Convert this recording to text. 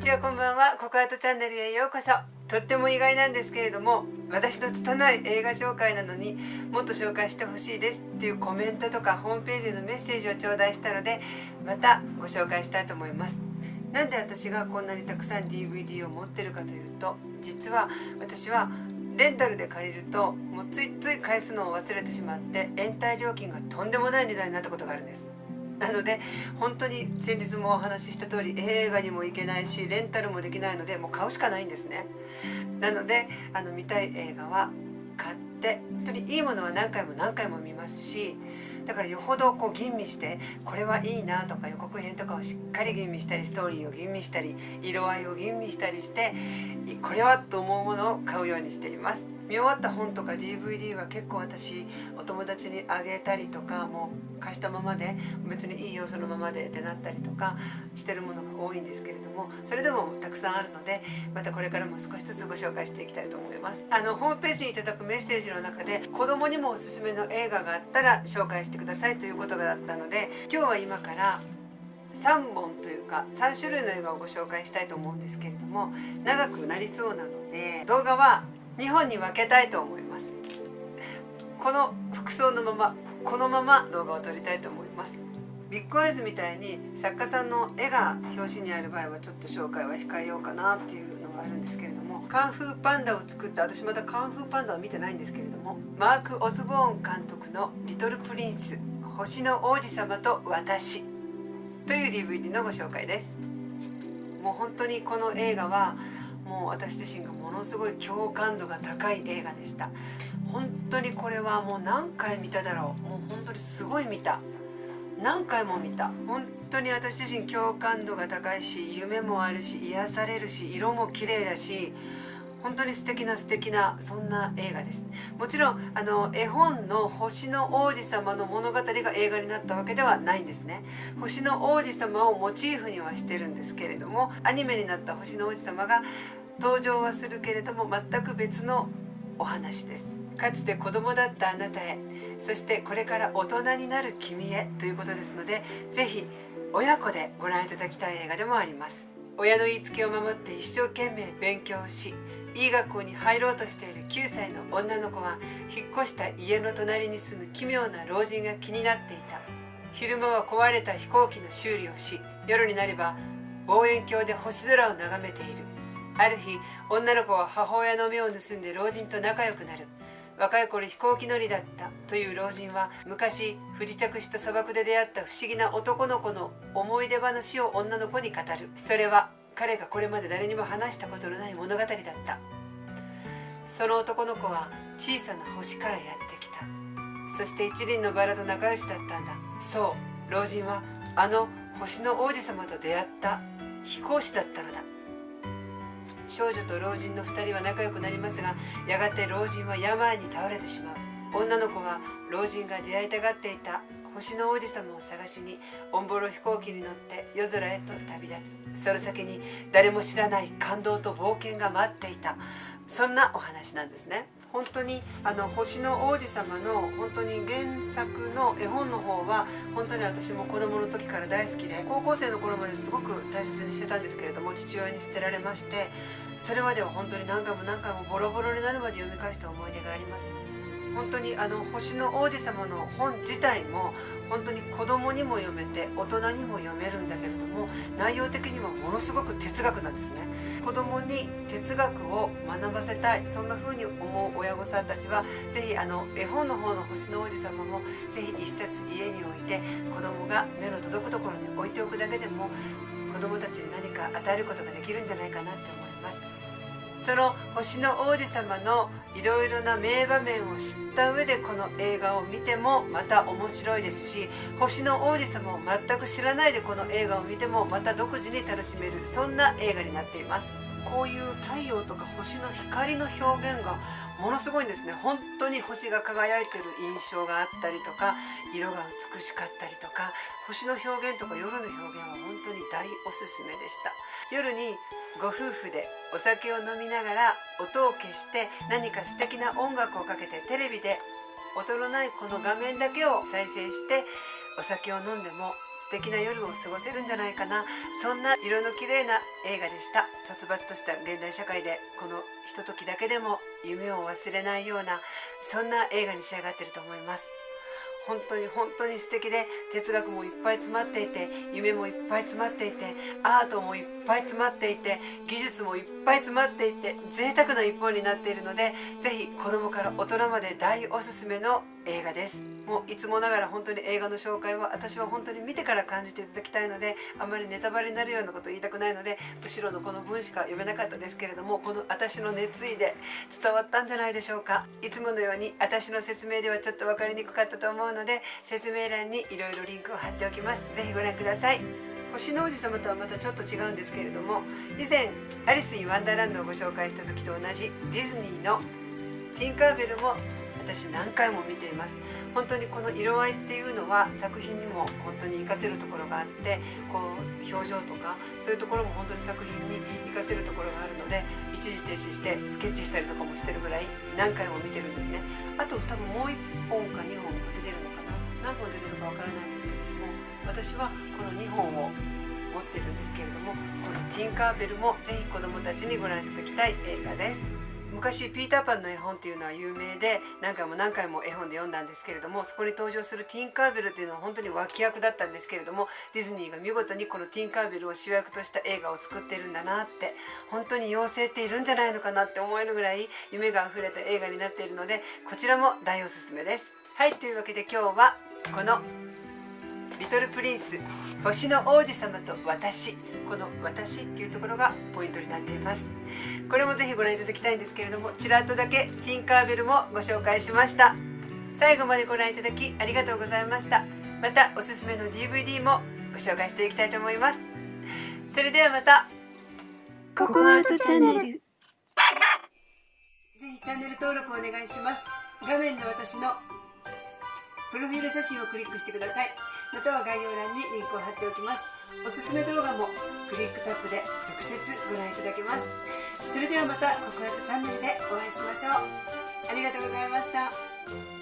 ちはこんばんは。ココアートチャンネルへようこそ。とっても意外なんですけれども私の拙い映画紹介なのにもっと紹介してほしいですっていうコメントとかホームページへのメッセージを頂戴したのでまたご紹介したいと思います。なんで私がこんなにたくさん DVD を持ってるかというと実は私はレンタルで借りるともうついつい返すのを忘れてしまって延滞料金がとんでもない値段になったことがあるんです。なので本当に先日もお話しした通り映画にも行けないしレンタルもできないのでもう買うしかないんですね。なのであの見たい映画は買って本当にいいものは何回も何回も見ますしだからよほどこう吟味してこれはいいなとか予告編とかをしっかり吟味したりストーリーを吟味したり色合いを吟味したりしてこれはと思うものを買うようにしています。見終わった本とか DVD は結構私お友達にあげたりとかもう貸したままで別にいいよそのままでってなったりとかしてるものが多いんですけれどもそれでもたくさんあるのでまたこれからも少しずつご紹介していきたいと思います。あのホームページにいただくメッセージの中で子供にもおすすめの映画があったら紹介してくださいということがあったので今日は今から3本というか3種類の映画をご紹介したいと思うんですけれども長くなりそうなので動画は2本に分けたいと思います。この服装のままこのまま動画を撮りたいと思います。ビッグアイズみたいに作家さんの絵が表紙にある場合はちょっと紹介は控えようかなっていうのがあるんですけれどもカンフーパンダを作った私まだカンフーパンダは見てないんですけれどもマーク・オズボーン監督の「リトル・プリンス星の王子様と私」という DVD のご紹介です。もう本当にこの映画はもう私自身がものすごい共感度が高い映画でした。本当にこれはもう何回見ただろう。もう本当にすごい見た。何回も見た。本当に私自身共感度が高いし夢もあるし癒されるし色も綺麗だし本当に素敵な素敵なそんな映画です。もちろんあの絵本の星の王子様の物語が映画になったわけではないんですね。星の王子様をモチーフにはしてるんですけれどもアニメになった星の王子様が登場はするけれども全く別のお話です。かつて子供だったあなたへそしてこれから大人になる君へということですので是非親子でご覧いただきたい映画でもあります。親の言いつけを守って一生懸命勉強しいい学校に入ろうとしている9歳の女の子は引っ越した家の隣に住む奇妙な老人が気になっていた。昼間は壊れた飛行機の修理をし夜になれば望遠鏡で星空を眺めている。ある日女の子は母親の目を盗んで老人と仲良くなる。若い頃飛行機乗りだった。という老人は昔不時着した砂漠で出会った不思議な男の子の思い出話を女の子に語る。それは彼がこれまで誰にも話したことのない物語だった。その男の子は小さな星からやってきた。そして一輪のバラと仲良しだったんだ。そう老人はあの星の王子様と出会った飛行士だったのだ。少女と老人の2人は仲良くなりますがやがて老人は病に倒れてしまう。女の子は老人が出会いたがっていた。星の王子様を探しにオンボロ飛行機に乗って夜空へと旅立つ。その先に誰も知らない感動と冒険が待っていた。そんなお話なんですね。本当にあの星の王子様の本当に原作の絵本の方は本当に私も子供の時から大好きで高校生の頃まですごく大切にしてたんですけれども父親に捨てられましてそれまでは本当に何回も何回もボロボロになるまで読み返した思い出があります。本当にあの星の王子様の本自体も本当に子供にも読めて大人にも読めるんだけれども内容的にはものすごく哲学なんですね。子供に哲学を学ばせたいそんな風に思う親御さんたちは是非あの絵本の方の星の王子様も是非一冊家に置いて子供が目の届くところに置いておくだけでも子供たちに何か与えることができるんじゃないかなって思います。その星の王子様のいろいろな名場面を知った上でこの映画を見てもまた面白いですし星の王子様を全く知らないでこの映画を見てもまた独自に楽しめるそんな映画になっています。こういう太陽とか星の光の表現がものすごいんですね。本当に星が輝いてる印象があったりとか色が美しかったりとか星の表現とか夜の表現は本当に大おすすめでした。夜にご夫婦でお酒を飲みながら音を消して何か素敵な音楽をかけてテレビで音のないこの画面だけを再生してお酒を飲んでも素敵な夜を過ごせるんじゃないかな。そんな色の綺麗な映画でした。殺伐とした現代社会でこのひとときだけでも夢を忘れないようなそんな映画に仕上がってると思います。本当に本当に素敵で哲学もいっぱい詰まっていて夢もいっぱい詰まっていてアートもいっぱい詰まっていて技術もいっぱい詰まっていて贅沢な一本になっているので是非子供から大人まで大おすすめの映画です。もういつもながら本当に映画の紹介は私は本当に見てから感じていただきたいのであまりネタバレになるようなこと言いたくないので後ろのこの文しか読めなかったですけれどもこの私の熱意で伝わったんじゃないでしょうか。いつものように私の説明ではちょっと分かりにくかったと思うので説明欄にいろいろリンクを貼っておきます。是非ご覧ください。星の王子様とはまたちょっと違うんですけれども以前アリス・イ・ワンダーランドをご紹介した時と同じディズニーのティンカーベルも私何回も見ています。本当にこの色合いっていうのは作品にも本当に活かせるところがあってこう表情とかそういうところも本当に作品に活かせるところがあるので一時停止してスケッチしたりとかもしてるぐらい何回も見てるんですね。あと多分もう1本か2本出てるのかな。何本出てるかわからないんですけれども私はこの2本を持ってるんですけれどもこのティンカーベルもぜひ子どもたちにご覧いただきたい映画です。昔ピーターパンの絵本っていうのは有名で何回も何回も絵本で読んだんですけれどもそこに登場するティンカーベルっていうのは本当に脇役だったんですけれどもディズニーが見事にこのティンカーベルを主役とした映画を作ってるんだなって本当に妖精っているんじゃないのかなって思えるぐらい夢があふれた映画になっているのでこちらも大おすすめです。はいというわけで今日はこのリトルプリンス星の王子様と私この私っていうところがポイントになっています。これもぜひご覧いただきたいんですけれどもちらっとだけティンカーベルもご紹介しました。最後までご覧いただきありがとうございました。またおすすめの DVD もご紹介していきたいと思います。それではまた。ココアートチャンネル。ぜひチャンネル登録お願いします。画面で私のプロフィール写真をクリックしてください。または概要欄にリンクを貼っておきます。おすすめ動画もクリックタップで直接ご覧いただけます。それではまたココヤトチャンネルでお会いしましょう。ありがとうございました。